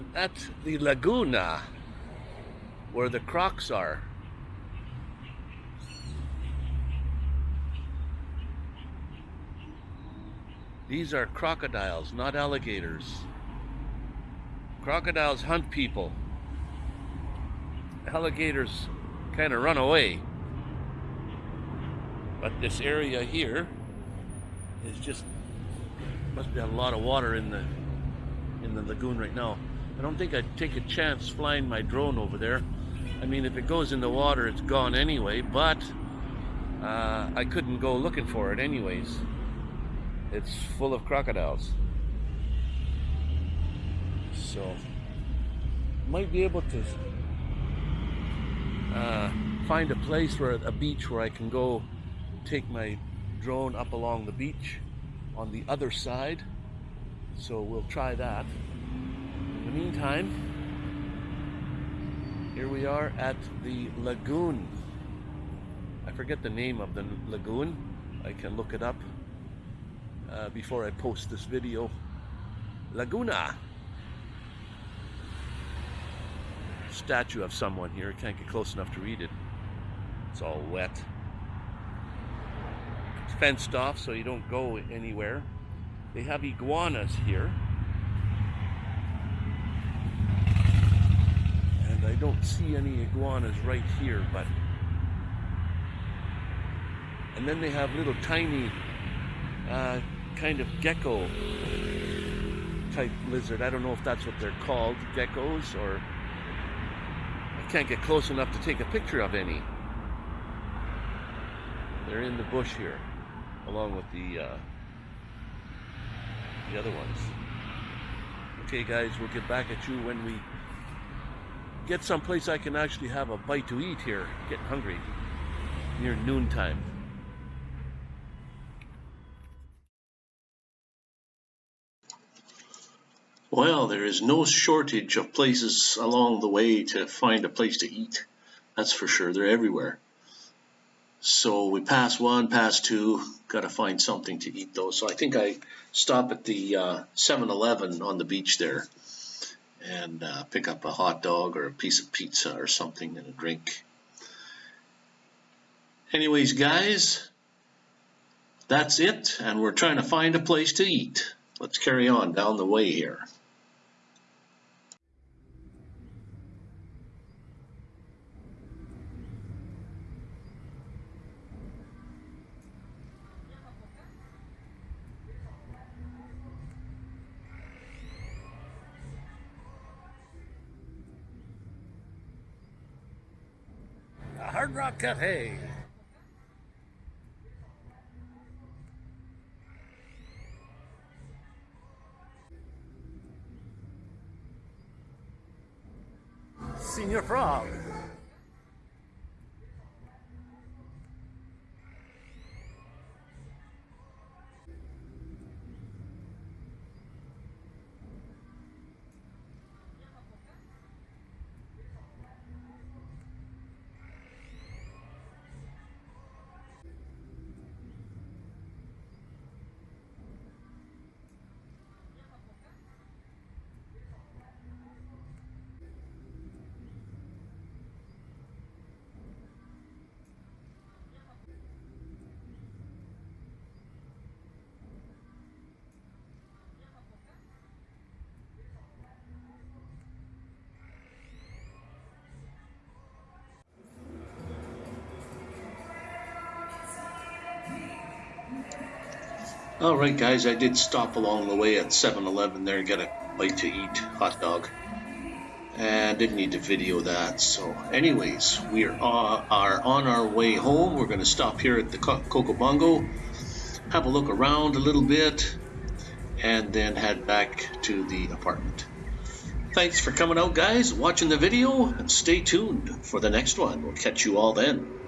And that's the Laguna where the crocs are. These are crocodiles, not alligators. Crocodiles hunt people. Alligators kind of run away. But this area here is just must be a lot of water in the in the lagoon right now. I don't think I'd take a chance flying my drone over there. I mean, if it goes in the water, it's gone anyway, but uh, I couldn't go looking for it anyways. It's full of crocodiles. So, might be able to uh, find a place where a beach where I can go take my drone up along the beach on the other side. So we'll try that. The meantime, here we are at the lagoon. I forget the name of the lagoon. I can look it up uh, before I post this video. Laguna. Statue of someone here. Can't get close enough to read it. It's all wet. It's fenced off so you don't go anywhere. They have iguanas here. I don't see any iguanas right here, but and then they have little tiny uh, kind of gecko type lizard. I don't know if that's what they're called, geckos, or I can't get close enough to take a picture of any. They're in the bush here, along with the uh, the other ones. Okay, guys, we'll get back at you when we get someplace I can actually have a bite to eat here. Getting hungry near noontime. Well, there is no shortage of places along the way to find a place to eat. That's for sure. They're everywhere. So we pass one, pass two, got to find something to eat though. So I think I stop at the 7-Eleven uh, on the beach there and uh, pick up a hot dog or a piece of pizza or something and a drink. Anyways, guys, that's it. And we're trying to find a place to eat. Let's carry on down the way here. Hard Rock Cafe. Señor Frog. All right, guys, I did stop along the way at 7-Eleven there and get a bite to eat, hot dog. And didn't need to video that. So anyways, we are, uh, are on our way home. We're going to stop here at the Coco Bongo, have a look around a little bit, and then head back to the apartment. Thanks for coming out, guys, watching the video, and stay tuned for the next one. We'll catch you all then.